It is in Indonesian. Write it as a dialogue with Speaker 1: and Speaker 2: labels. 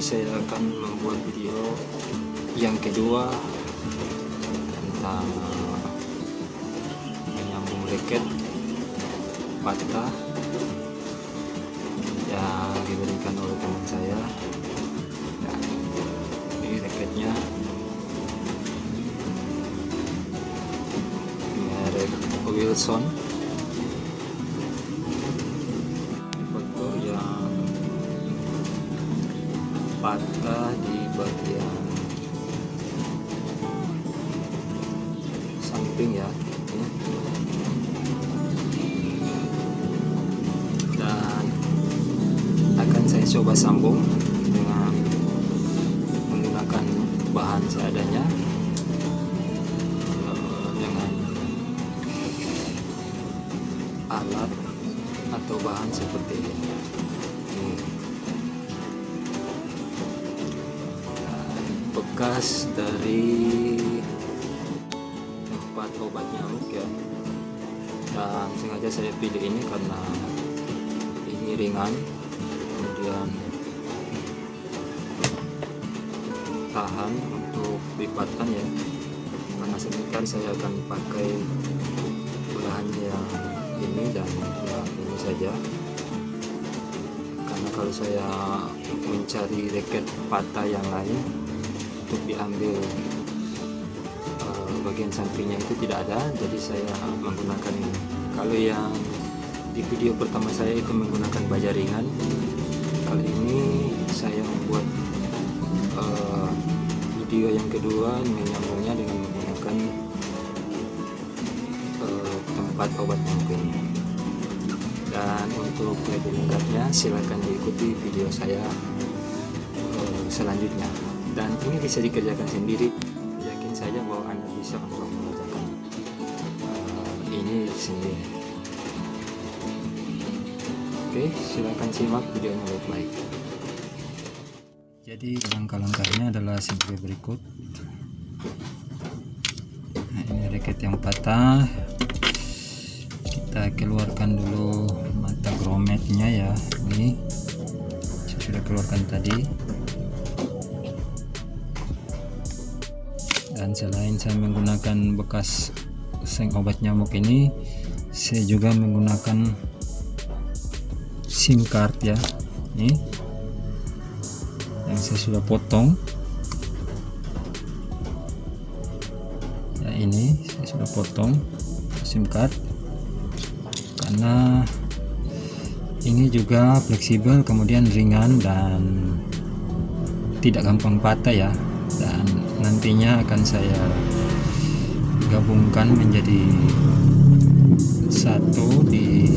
Speaker 1: Saya akan membuat video yang kedua tentang menyambung reket patah yang diberikan oleh teman saya. Ini reketnya. Merek Wilson patah di bagian samping ya dan akan saya coba sambung dengan menggunakan bahan seadanya eh, dengan alat atau bahan seperti Ini. Bekas dari tempat obat nyamuk ya. Dan sengaja saya pilih ini karena ini ringan kemudian tahan untuk lipatan ya. Karena sebentar saya akan pakai bahan yang ini dan yang ini saja. Karena kalau saya mencari reket patah yang lain untuk diambil eh, bagian sampingnya itu tidak ada jadi saya menggunakan ini. Kalau yang di video pertama saya itu menggunakan baja ringan. Kali ini saya membuat eh, video yang kedua menyambungnya dengan menggunakan eh, tempat obat ini dan untuk lebih lengkapnya silahkan diikuti video saya selanjutnya dan ini bisa dikerjakan sendiri. Yakin saja bahwa anda bisa untuk mengerjakan eh, ini sendiri. Oke silahkan simak videonya baik-baik jadi langkah-langkahnya adalah sebagai berikut. Nah, ini reket yang patah. Kita keluarkan dulu mata grometnya ya ini. Saya sudah keluarkan tadi dan selain saya menggunakan bekas seng obat nyamuk ini saya juga menggunakan sim card ya. Ini yang saya sudah potong. Ya ini saya sudah potong sim card. Karena ini juga fleksibel kemudian ringan dan tidak gampang patah ya. Dan nantinya akan saya gabungkan menjadi satu di